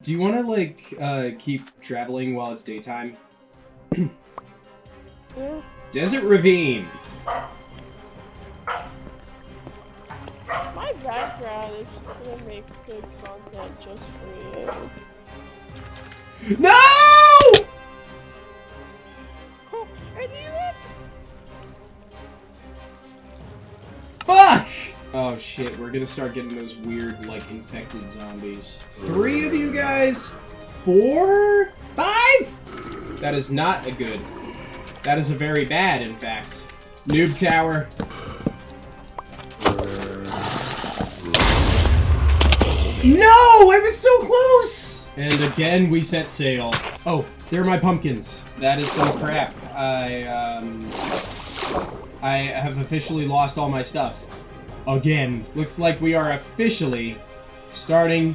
Do you want to like uh, keep traveling while it's daytime? Yeah. Desert Ravine. My background is just gonna make good content just for you. No! Shit, we're gonna start getting those weird, like, infected zombies. Three of you guys? Four? Five? That is not a good. That is a very bad, in fact. Noob tower. No! I was so close! And again, we set sail. Oh, there are my pumpkins. That is some crap. I, um... I have officially lost all my stuff. Again. Looks like we are officially starting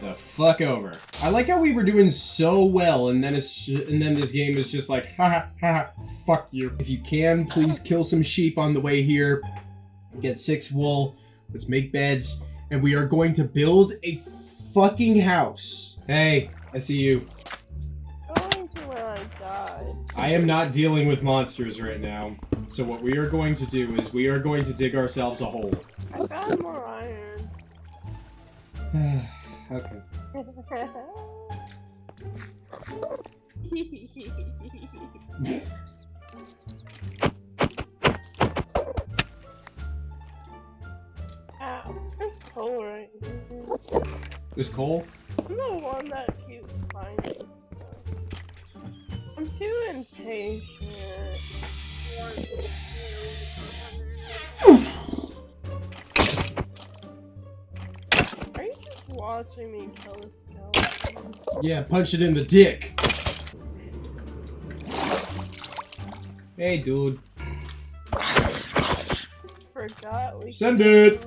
the fuck over. I like how we were doing so well, and then it's and then this game is just like, ha ha ha, fuck you. If you can, please kill some sheep on the way here. Get six wool. Let's make beds, and we are going to build a fucking house. Hey, I see you. going to where I died. I am not dealing with monsters right now. So what we are going to do is we are going to dig ourselves a hole. I found more iron. okay. Ow, there's coal right here. There's coal. I'm the one that keeps finding stuff. I'm too impatient. Are you just watching me kill a skeleton? Yeah, punch it in the dick. Hey, dude. Forgot we Send it.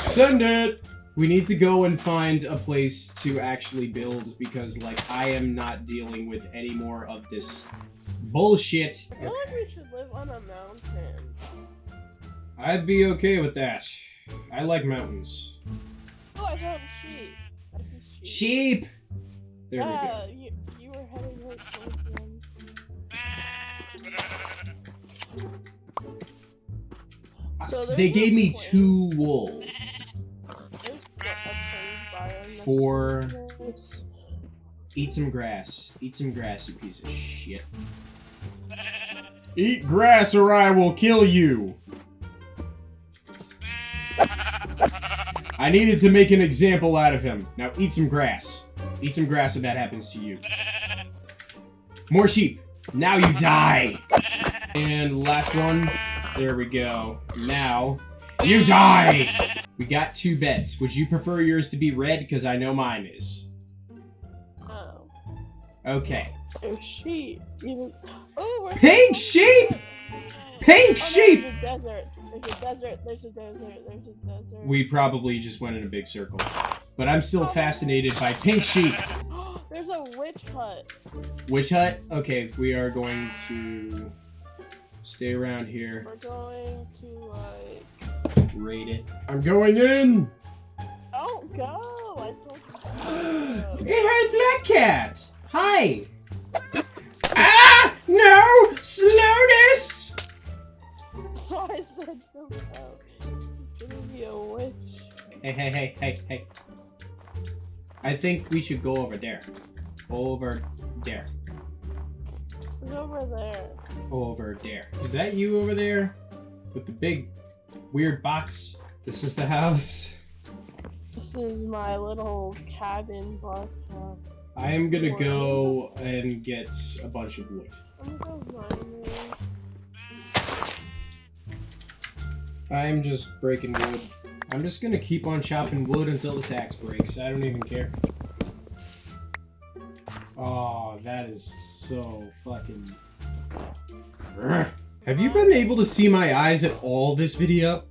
Send it! We need to go and find a place to actually build because, like, I am not dealing with any more of this bullshit. I feel like we should live on a mountain. I'd be okay with that. I like mountains. Oh, I found sheep. I see sheep. Sheep! There we go. you, you were heading right towards them. So They gave me point. two wool. There's what, a cave biome next Four. Eat some grass. Eat some grass, you piece of shit. Eat grass or I will kill you! I needed to make an example out of him. Now eat some grass. Eat some grass if that happens to you. More sheep. Now you die! And last one. There we go. Now, you die! We got two beds. Would you prefer yours to be red? Because I know mine is. Oh, Okay. sheep. Oh, we're Pink sheep! Pink Oh, sheep! There's a desert. There's a desert. There's a desert. There's a desert. We probably just went in a big circle. But I'm still fascinated by pink sheep. there's a witch hut. Witch hut? Okay, we are going to stay around here, We're going to like. raid it. I'm going in! Don't go. I told you. It had Black Cat! Hi! No! Slowness! So I said don't go. Gonna be a witch. Hey, hey, hey, hey, hey. I think we should go over there. Over there. Over there. over there. Is that you over there? With the big weird box? This is the house. This is my little cabin box house. I am gonna go and get a bunch of wood. I'm just breaking wood. I'm just gonna keep on chopping wood until this axe breaks. I don't even care. Oh, that is so fucking. Have you been able to see my eyes at all this video?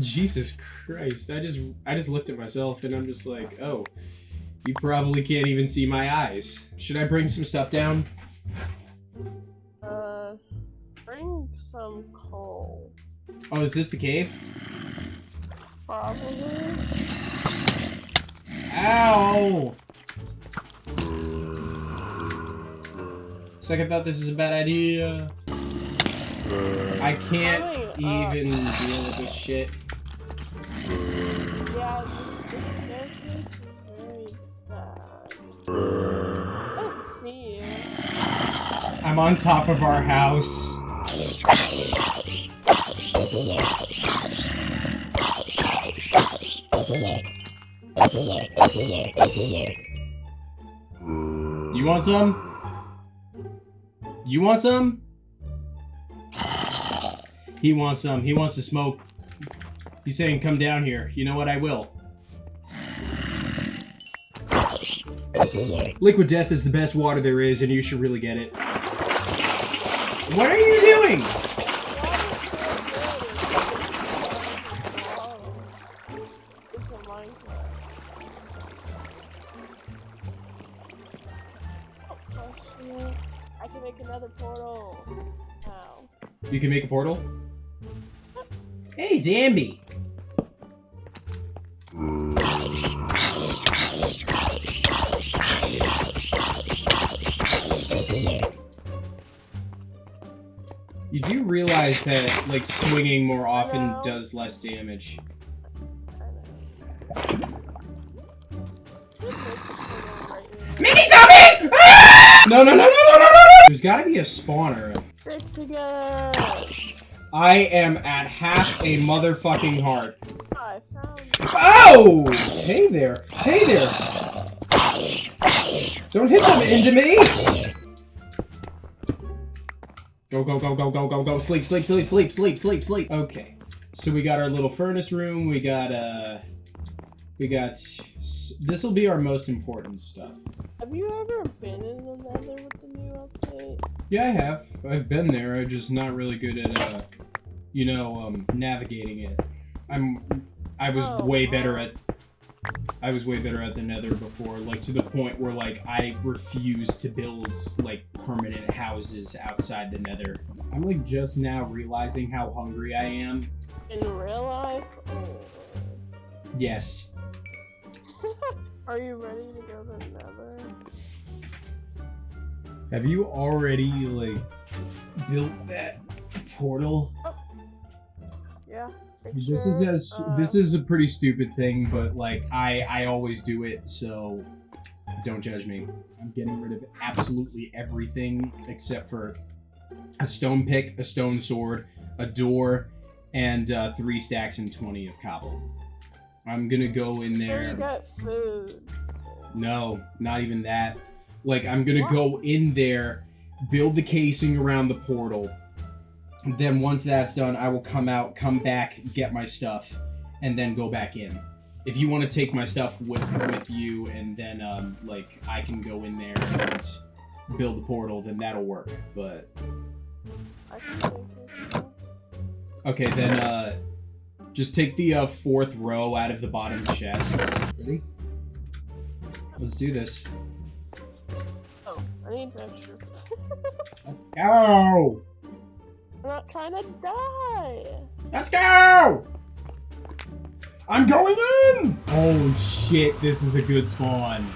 Jesus Christ! I just I just looked at myself and I'm just like, oh, you probably can't even see my eyes. Should I bring some stuff down? Uh, some coal. Oh, is this the cave? Probably. Ow! Second thought, this is a bad idea. I can't Coming up. even deal with this shit. Yeah, this, this staircase is very bad. I don't see you. I'm on top of our house. You want some? You want some? He wants some. He wants to smoke. He's saying, come down here. You know what? I will. Liquid Death is the best water there is, and you should really get it. What are you doing? It's a Minecraft. Oh, question. I can make another portal. You can make a portal? Hey, Zambi! You do realize that, like, swinging more often does less damage. Mini zombie! Ah! No, no, no, no, no, no, no, no! There's gotta be a spawner. I am at half a motherfucking heart. Oh! Hey there. Hey there. Don't hit them into me! Go, go, go, go, go, go, go. Sleep, sleep, sleep, sleep, sleep, sleep, sleep. Okay. So we got our little furnace room. We got, uh... We got... This will be our most important stuff. Have you ever been in the nether with the new update? Yeah, I have. I've been there. I'm just not really good at, uh... You know, um, navigating it. I'm... I was Oh, way better at I was way better at the Nether before, like to the point where like I refuse to build like permanent houses outside the Nether. I'm like just now realizing how hungry I am. In real life? Yes. Oh. Are you ready to go to the nether? Have you already like built that portal? Oh. Yeah. This is as uh, this is a pretty stupid thing, but like I I always do it, so don't judge me. I'm getting rid of absolutely everything except for a stone pick, a stone sword, a door, and uh, three stacks and twenty of cobble. I'm gonna go in Sure you there. got food. No, not even that. Like I'm gonna What? go in there, build the casing around the portal. Then once that's done, I will come out, come back, get my stuff, and then go back in. If you want to take my stuff with with you, and then um, like I can go in there and build the portal, then that'll work. But I can take it. okay, then uh, just take the uh, fourth row out of the bottom chest. Ready? Let's do this. Oh, I need extra. Let's go! I'm not trying to die. Let's go! I'm going in! Oh shit, this is a good spawn.